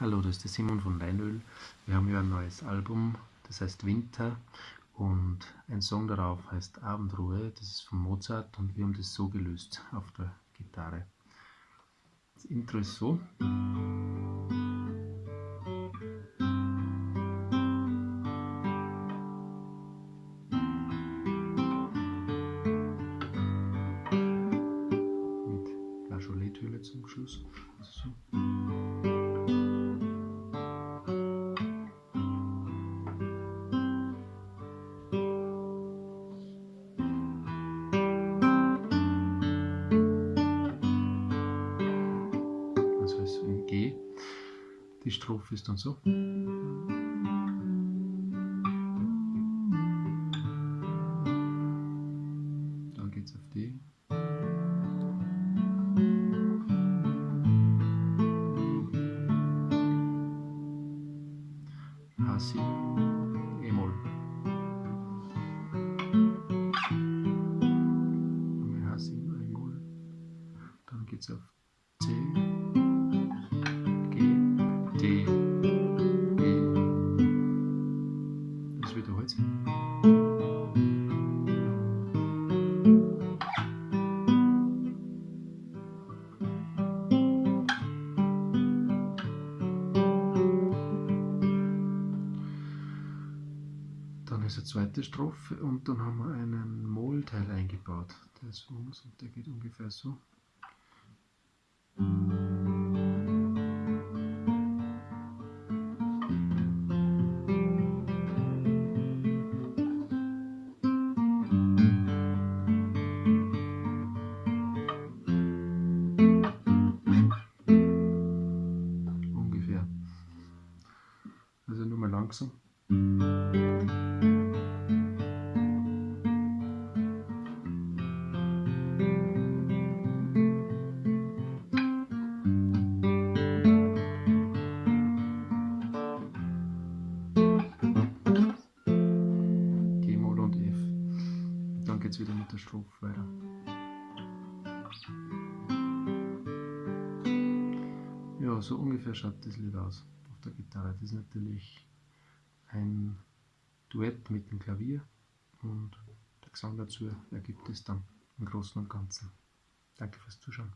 Hallo, das ist der Simon von Leinöl. Wir haben ja ein neues Album, das heißt Winter und ein Song darauf heißt Abendruhe, das ist von Mozart und wir haben das so gelöst auf der Gitarre. Das Intro ist so. Mit Flageolet-Hülle zum Schluss. Also so. Die Strophe ist dann so. Dann geht es auf D. H7, E-Moll. H7, E-Moll. Dann geht es auf C. Eine zweite Strophe und dann haben wir einen Mollteil eingebaut. Der ist uns und der geht ungefähr so. Also nur mal langsam. Dann geht es wieder mit der Strophe weiter. Ja, so ungefähr schaut das Lied aus der Gitarre. Das ist natürlich ein Duett mit dem Klavier und der Gesang dazu ergibt es dann im Großen und Ganzen. Danke fürs Zuschauen.